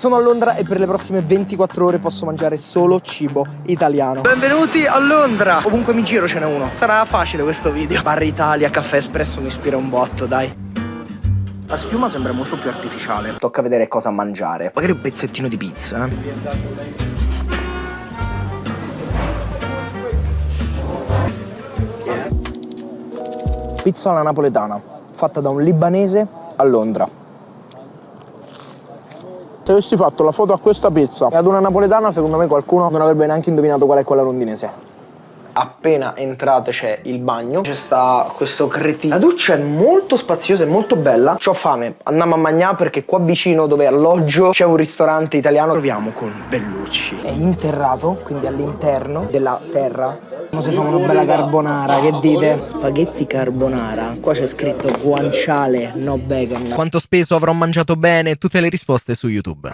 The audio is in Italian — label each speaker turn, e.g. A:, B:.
A: Sono a Londra e per le prossime 24 ore posso mangiare solo cibo italiano. Benvenuti a Londra! Ovunque mi giro ce n'è uno. Sarà facile questo video. Bar Italia, caffè espresso mi ispira un botto, dai. La schiuma sembra molto più artificiale. Tocca vedere cosa mangiare. Magari un pezzettino di pizza, eh. Pizza alla napoletana, fatta da un libanese a Londra. Se avessi fatto la foto a questa pizza e ad una napoletana, secondo me qualcuno non avrebbe neanche indovinato qual è quella londinese. Appena entrate c'è il bagno, c'è sta questo cretino. La doccia è molto spaziosa e molto bella. C'ho fame, andiamo a mangiare perché qua vicino dove alloggio c'è un ristorante italiano. Proviamo con Bellucci. È interrato, quindi all'interno della terra. Come si fa una bella carbonara, che dite? Spaghetti carbonara. Qua c'è scritto guanciale, no vegan.
B: Quanto speso avrò mangiato bene? Tutte le risposte su YouTube.